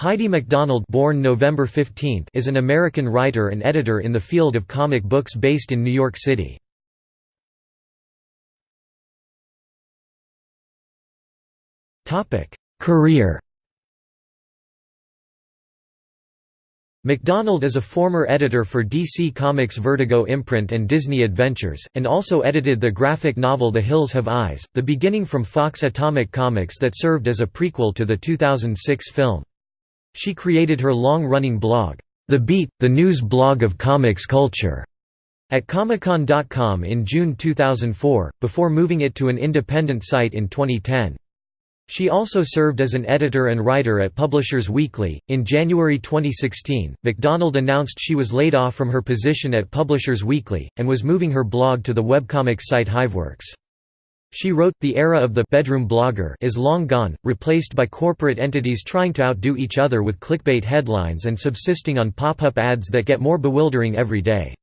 Heidi MacDonald born November 15 is an American writer and editor in the field of comic books based in New York City. Career MacDonald is a former editor for DC Comics Vertigo imprint and Disney Adventures, and also edited the graphic novel The Hills Have Eyes, the beginning from Fox Atomic Comics that served as a prequel to the 2006 film. She created her long-running blog, The Beat, the news blog of comics culture, at Comicscon.com in June 2004, before moving it to an independent site in 2010. She also served as an editor and writer at Publishers Weekly. In January 2016, MacDonald announced she was laid off from her position at Publishers Weekly, and was moving her blog to the webcomics site Hiveworks. She wrote, The era of the bedroom blogger is long gone, replaced by corporate entities trying to outdo each other with clickbait headlines and subsisting on pop-up ads that get more bewildering every day.